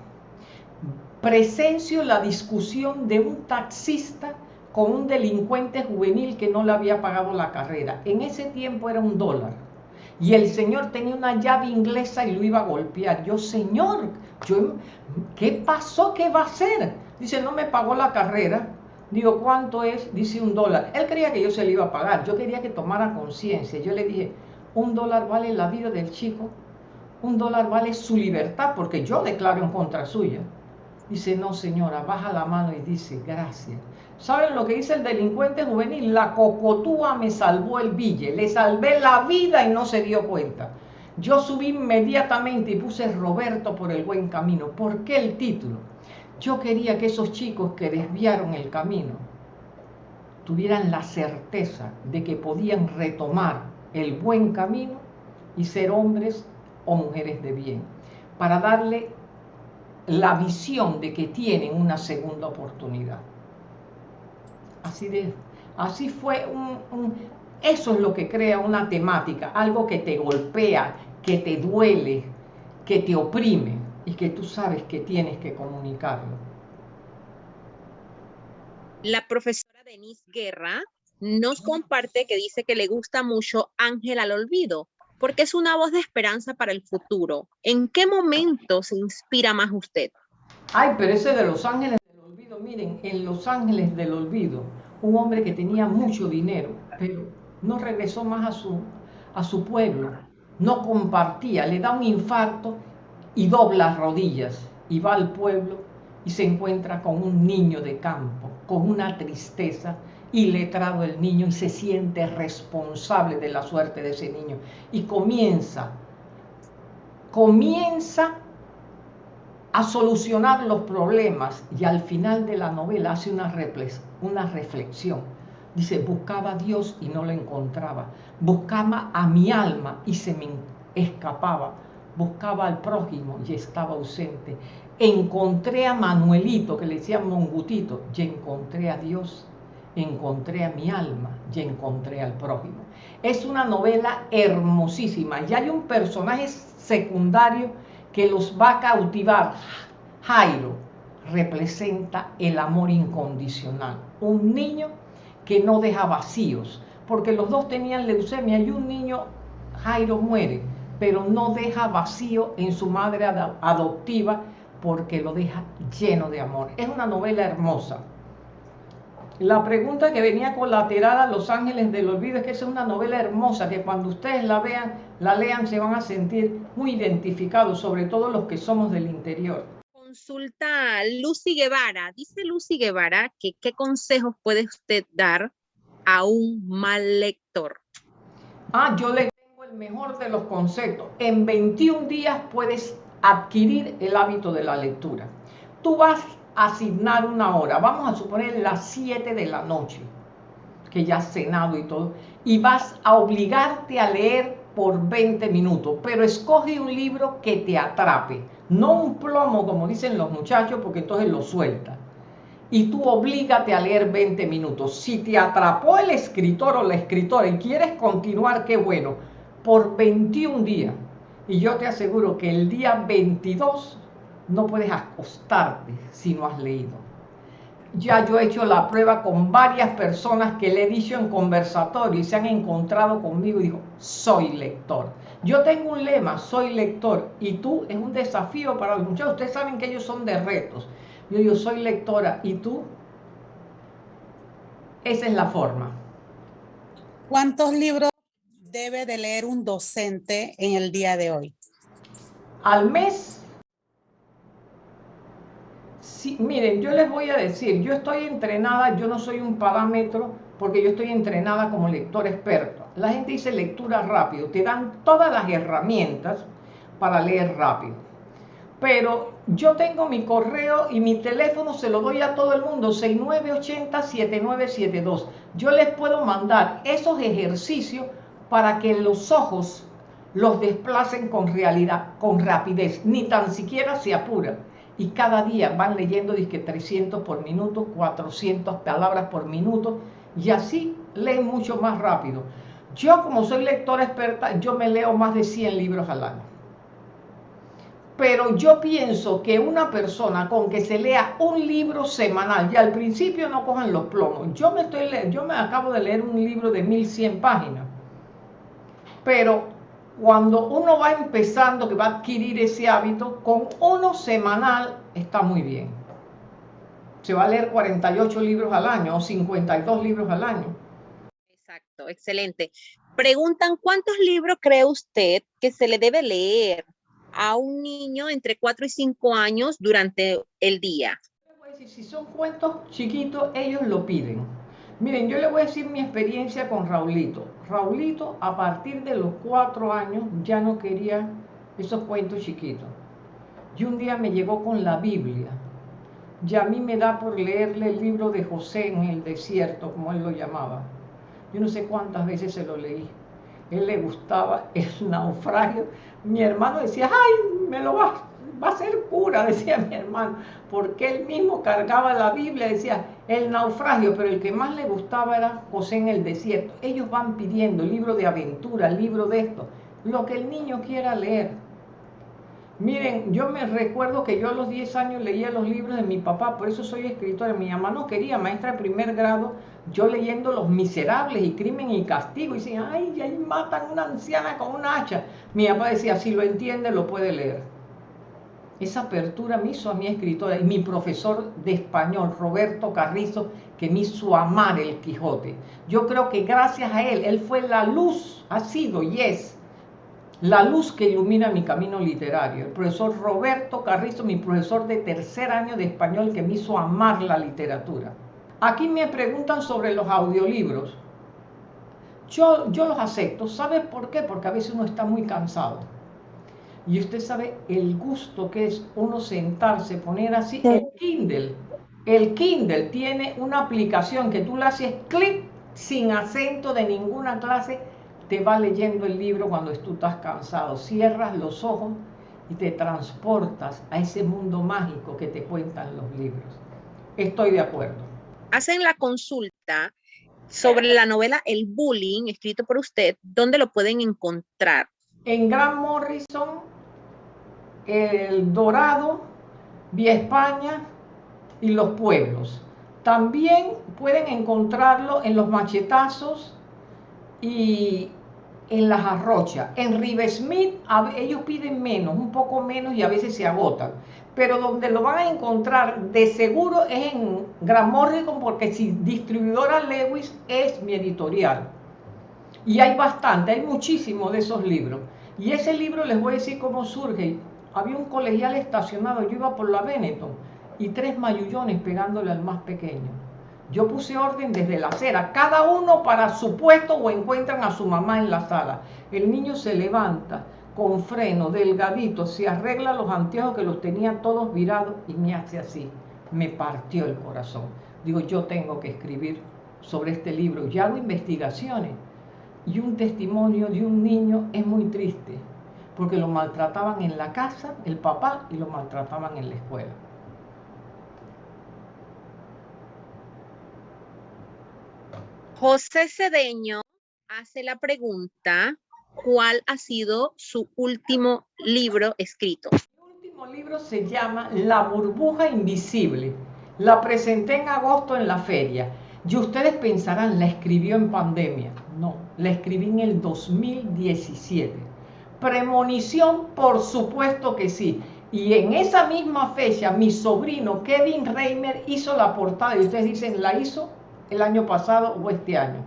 presencio la discusión de un taxista con un delincuente juvenil que no le había pagado la carrera. En ese tiempo era un dólar. Y el señor tenía una llave inglesa y lo iba a golpear. Yo, señor, yo, ¿qué pasó? ¿Qué va a hacer? Dice, no me pagó la carrera. Digo, ¿cuánto es? Dice un dólar. Él creía que yo se le iba a pagar. Yo quería que tomara conciencia. Yo le dije, un dólar vale la vida del chico. Un dólar vale su libertad porque yo declaro en contra suya. Dice, no señora, baja la mano y dice, gracias. ¿Saben lo que dice el delincuente juvenil? La cocotúa me salvó el bille, le salvé la vida y no se dio cuenta. Yo subí inmediatamente y puse Roberto por el buen camino. ¿Por qué el título? Yo quería que esos chicos que desviaron el camino tuvieran la certeza de que podían retomar el buen camino y ser hombres o mujeres de bien, para darle la visión de que tienen una segunda oportunidad. Así de, así fue un, eso es lo que crea una temática, algo que te golpea, que te duele, que te oprime y que tú sabes que tienes que comunicarlo. La profesora Denise Guerra nos comparte que dice que le gusta mucho Ángel al Olvido, porque es una voz de esperanza para el futuro. ¿En qué momento se inspira más usted? Ay, pero ese de Los Ángeles del Olvido, miren, en Los Ángeles del Olvido, un hombre que tenía mucho dinero, pero no regresó más a su, a su pueblo, no compartía, le da un infarto y dobla rodillas y va al pueblo y se encuentra con un niño de campo, con una tristeza y letrado el niño y se siente responsable de la suerte de ese niño y comienza, comienza a solucionar los problemas y al final de la novela hace una, una reflexión. Dice, buscaba a Dios y no lo encontraba. Buscaba a mi alma y se me escapaba. Buscaba al prójimo y estaba ausente. Encontré a Manuelito, que le decían Mongutito, y encontré a Dios. Encontré a mi alma y encontré al prójimo. Es una novela hermosísima y hay un personaje secundario que los va a cautivar. Jairo representa el amor incondicional. Un niño que no deja vacíos, porque los dos tenían leucemia y un niño, Jairo, muere, pero no deja vacío en su madre adoptiva porque lo deja lleno de amor. Es una novela hermosa. La pregunta que venía colateral a Los Ángeles del Olvido es que es una novela hermosa que cuando ustedes la vean, la lean, se van a sentir muy identificados, sobre todo los que somos del interior. Consulta Lucy Guevara. Dice Lucy Guevara que qué consejos puede usted dar a un mal lector. Ah, yo le tengo el mejor de los conceptos. En 21 días puedes adquirir el hábito de la lectura. Tú vas asignar una hora, vamos a suponer las 7 de la noche, que ya has cenado y todo, y vas a obligarte a leer por 20 minutos, pero escoge un libro que te atrape, no un plomo como dicen los muchachos, porque entonces lo suelta. Y tú oblígate a leer 20 minutos. Si te atrapó el escritor o la escritora y quieres continuar, qué bueno, por 21 días. Y yo te aseguro que el día 22 no puedes acostarte si no has leído. Ya yo he hecho la prueba con varias personas que le he dicho en conversatorio y se han encontrado conmigo y digo, soy lector. Yo tengo un lema, soy lector, y tú es un desafío para los muchachos. Ustedes saben que ellos son de retos. Yo digo, soy lectora, ¿y tú? Esa es la forma. ¿Cuántos libros debe de leer un docente en el día de hoy? Al mes miren, yo les voy a decir, yo estoy entrenada, yo no soy un parámetro porque yo estoy entrenada como lector experto. La gente dice lectura rápido, te dan todas las herramientas para leer rápido. Pero yo tengo mi correo y mi teléfono se lo doy a todo el mundo, 6980-7972. Yo les puedo mandar esos ejercicios para que los ojos los desplacen con realidad, con rapidez, ni tan siquiera se apuran y cada día van leyendo que 300 por minuto, 400 palabras por minuto y así leen mucho más rápido. Yo como soy lectora experta, yo me leo más de 100 libros al año. Pero yo pienso que una persona con que se lea un libro semanal, y al principio no cojan los plomos, yo me, estoy, yo me acabo de leer un libro de 1100 páginas, pero cuando uno va empezando, que va a adquirir ese hábito, con uno semanal está muy bien. se va a leer 48 libros al año o 52 libros al año. Exacto, excelente. Preguntan, ¿cuántos libros cree usted que se le debe leer a un niño entre 4 y 5 años durante el día? Si son cuentos chiquitos, ellos lo piden. Miren, yo le voy a decir mi experiencia con Raulito. Raulito, a partir de los 4 años, ya no quería esos cuentos chiquitos. Y un día me llegó con la Biblia. Y a mí me da por leerle el libro de José en el desierto, como él lo llamaba. Yo no sé cuántas veces se lo leí. Él le gustaba el [laughs] naufragio. Mi hermano decía, ay, me lo va, va a ser pura, [laughs] decía mi hermano, porque él mismo cargaba la Biblia, decía, el naufragio, pero el que más le gustaba era José en el desierto. Ellos van pidiendo libro de aventura, libro de esto, lo que el niño quiera leer. Miren, yo me recuerdo que yo a los 10 años leía los libros de mi papá, por eso soy escritora. Mi mamá no quería, maestra de primer grado, yo leyendo Los Miserables y Crimen y Castigo. Y decían, ay, ahí matan a una anciana con un hacha. Mi papá decía, si lo entiende, lo puede leer. Esa apertura me hizo a mi escritora y mi profesor de español, Roberto Carrizo, que me hizo amar el Quijote. Yo creo que gracias a él, él fue la luz, ha sido y es la luz que ilumina mi camino literario. El profesor Roberto Carrizo, mi profesor de tercer año de español que me hizo amar la literatura. Aquí me preguntan sobre los audiolibros. Yo, yo los acepto. ¿Sabe por qué? Porque a veces uno está muy cansado. Y usted sabe el gusto que es uno sentarse, poner así el Kindle. El Kindle tiene una aplicación que tú le haces clic sin acento de ninguna clase te va leyendo el libro cuando tú estás cansado. Cierras los ojos y te transportas a ese mundo mágico que te cuentan los libros. Estoy de acuerdo. Hacen la consulta sobre la novela El Bullying, escrito por usted, ¿dónde lo pueden encontrar? En Gran Morrison, El Dorado, Vía España y Los Pueblos. También pueden encontrarlo en Los Machetazos, y en las arrochas. En Rivesmith ellos piden menos, un poco menos y a veces se agotan. Pero donde lo van a encontrar de seguro es en Gran porque si distribuidora Lewis es mi editorial. Y hay bastante, hay muchísimos de esos libros. Y ese libro les voy a decir cómo surge. Había un colegial estacionado, yo iba por la Benetton y tres mayullones pegándole al más pequeño yo puse orden desde la acera, cada uno para su puesto o encuentran a su mamá en la sala. El niño se levanta con freno, delgadito, se arregla los anteojos que los tenía todos virados y me hace así. Me partió el corazón. Digo, yo tengo que escribir sobre este libro. Y hago investigaciones. Y un testimonio de un niño es muy triste, porque lo maltrataban en la casa, el papá, y lo maltrataban en la escuela. José Cedeño hace la pregunta, ¿cuál ha sido su último libro escrito? Mi último libro se llama La burbuja invisible. La presenté en agosto en la feria. Y ustedes pensarán, la escribió en pandemia. No, la escribí en el 2017. Premonición, por supuesto que sí. Y en esa misma fecha, mi sobrino Kevin Reimer hizo la portada. Y ustedes dicen, ¿la hizo? el año pasado o este año.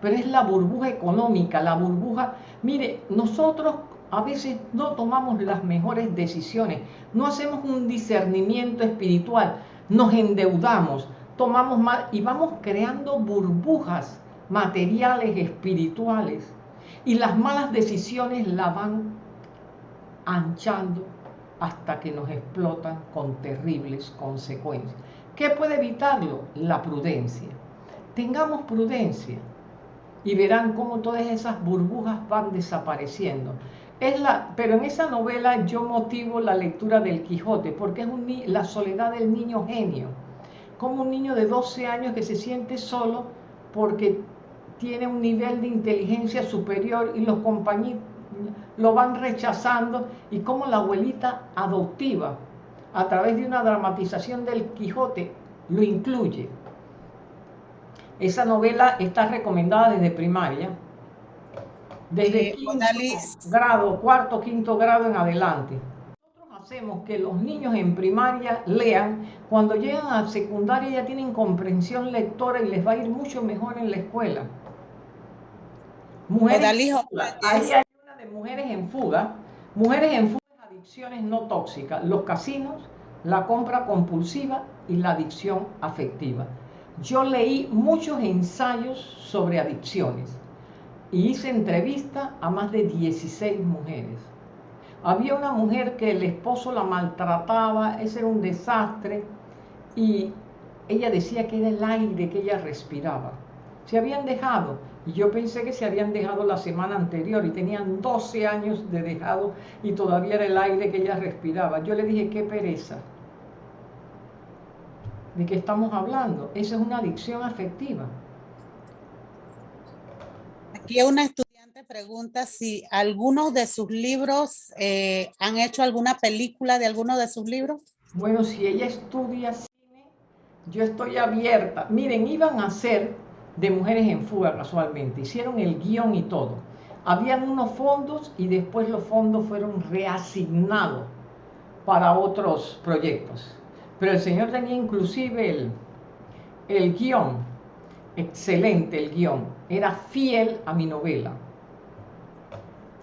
Pero es la burbuja económica, la burbuja... Mire, nosotros a veces no tomamos las mejores decisiones, no hacemos un discernimiento espiritual, nos endeudamos, tomamos mal y vamos creando burbujas materiales, espirituales. Y las malas decisiones la van anchando hasta que nos explotan con terribles consecuencias. ¿Qué puede evitarlo? La prudencia tengamos prudencia y verán cómo todas esas burbujas van desapareciendo. Es la, pero en esa novela yo motivo la lectura del Quijote, porque es la soledad del niño genio, como un niño de 12 años que se siente solo porque tiene un nivel de inteligencia superior y los compañeros lo van rechazando y como la abuelita adoptiva, a través de una dramatización del Quijote, lo incluye. Esa novela está recomendada desde primaria, desde quinto grado, cuarto, quinto grado en adelante. Nosotros hacemos que los niños en primaria lean, cuando llegan a secundaria ya tienen comprensión lectora y les va a ir mucho mejor en la escuela. Mujeres Odalijo, en fuga. Ahí hay una de mujeres en fuga. Mujeres en fuga es adicciones no tóxicas. Los casinos, la compra compulsiva y la adicción afectiva. Yo leí muchos ensayos sobre adicciones y hice entrevista a más de 16 mujeres. Había una mujer que el esposo la maltrataba, ese era un desastre, y ella decía que era el aire que ella respiraba. Se habían dejado, y yo pensé que se habían dejado la semana anterior y tenían 12 años de dejado y todavía era el aire que ella respiraba. Yo le dije, qué pereza. ¿De qué estamos hablando? Esa es una adicción afectiva. Aquí una estudiante pregunta si algunos de sus libros eh, han hecho alguna película de alguno de sus libros. Bueno, si ella estudia cine, yo estoy abierta. Miren, iban a hacer de Mujeres en Fuga casualmente, hicieron el guion y todo. Habían unos fondos y después los fondos fueron reasignados para otros proyectos. Pero el señor tenía inclusive el, el guion, excelente el guion, era fiel a mi novela.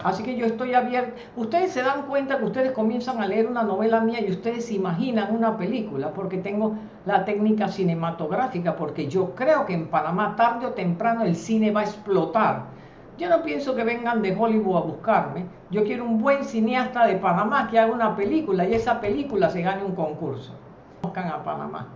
Así que yo estoy abierta. Ustedes se dan cuenta que ustedes comienzan a leer una novela mía y ustedes se imaginan una película porque tengo la técnica cinematográfica, porque yo creo que en Panamá tarde o temprano el cine va a explotar. Yo no pienso que vengan de Hollywood a buscarme. Yo quiero un buen cineasta de Panamá que haga una película y esa película se gane un concurso. Conozcan a Panamá.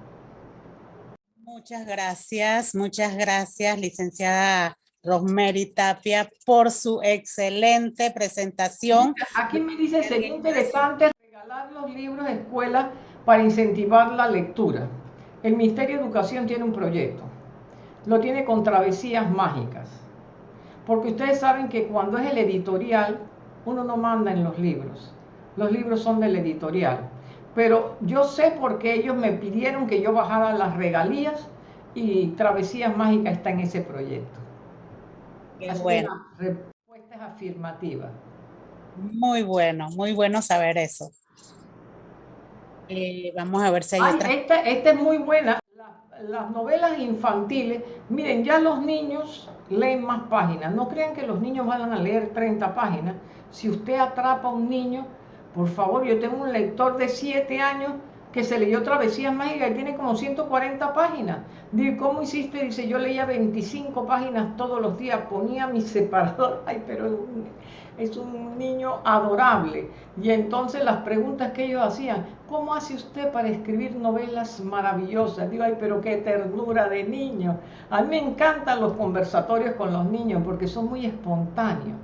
Muchas gracias, muchas gracias, licenciada Rosemary Tapia, por su excelente presentación. Aquí me dice, sería interesante regalar los libros a escuelas para incentivar la lectura. El Ministerio de Educación tiene un proyecto. Lo tiene con travesías mágicas. Porque ustedes saben que cuando es el editorial, uno no manda en los libros. Los libros son del editorial. Pero yo sé por qué ellos me pidieron que yo bajara las regalías y Travesías Mágicas está en ese proyecto. Qué bueno, la respuesta es afirmativa. muy bueno, muy bueno saber eso. Eh, vamos a ver si hay Ay, otra. esta, esta es muy buena. La- las novelas infantiles, miren, ya los niños leen más páginas. No crean que los niños van a leer 30 páginas. Si usted atrapa a un niño, por favor, yo tengo un lector de 7 años que se leyó Travesías Mágicas y tiene como 140 páginas. Digo, ¿cómo hiciste? Dice, yo leía 25 páginas todos los días, ponía mi separador. [laughs] Ay, pero es un, niño adorable. Y entonces las preguntas que ellos hacían, ¿cómo hace usted para escribir novelas maravillosas? Digo, ay, pero qué ternura de niño. A mí me encantan los conversatorios con los niños porque son muy espontáneos.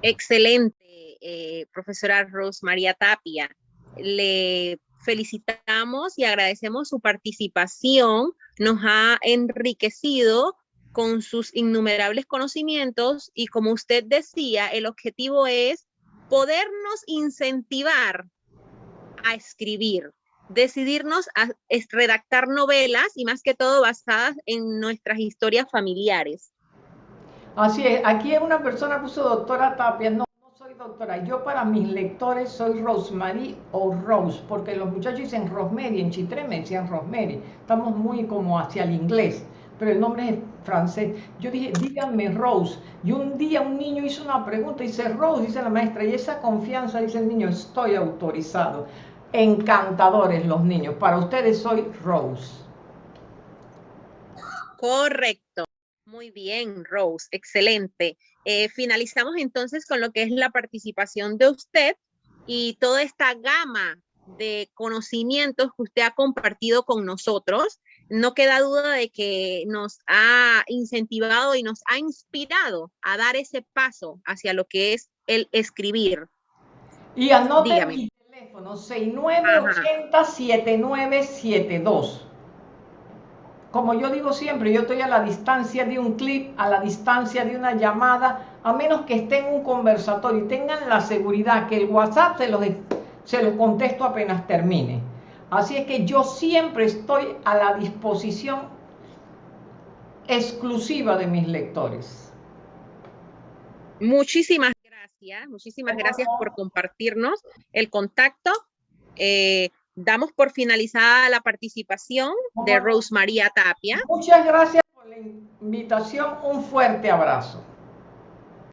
Excelente, eh, profesora Ros María Tapia. Le felicitamos y agradecemos su participación. Nos ha enriquecido con sus innumerables conocimientos y como usted decía, el objetivo es podernos incentivar a escribir, decidirnos a redactar novelas y más que todo basadas en nuestras historias familiares. Así es, aquí una persona puso doctora Tapia, no, doctora, yo para mis lectores soy Rosemary o Rose, porque los muchachos dicen Rosemary, en Chitré me decían Rosemary, estamos muy como hacia el inglés, pero el nombre es francés. Yo dije, díganme Rose, y un día un niño hizo una pregunta, dice Rose, dice la maestra, y esa confianza, dice el niño, estoy autorizado. Encantadores los niños, para ustedes soy Rose. Correcto. Muy bien, Rose. Excelente. Eh, finalizamos entonces con lo que es la participación de usted y toda esta gama de conocimientos que usted ha compartido con nosotros. No queda duda de que nos ha incentivado y nos ha inspirado a dar ese paso hacia lo que es el escribir. Y anoten Dígame. mi teléfono, 6980-7972. Como yo digo siempre, yo estoy a la distancia de un clip, a la distancia de una llamada, a menos que esté en un conversatorio y tengan la seguridad que el WhatsApp se los, se los contesto apenas termine. Así es que yo siempre estoy a la disposición exclusiva de mis lectores. Muchísimas gracias, muchísimas gracias por compartirnos el contacto eh, damos por finalizada la participación de Rose María Tapia. Muchas gracias por la invitación. Un fuerte abrazo.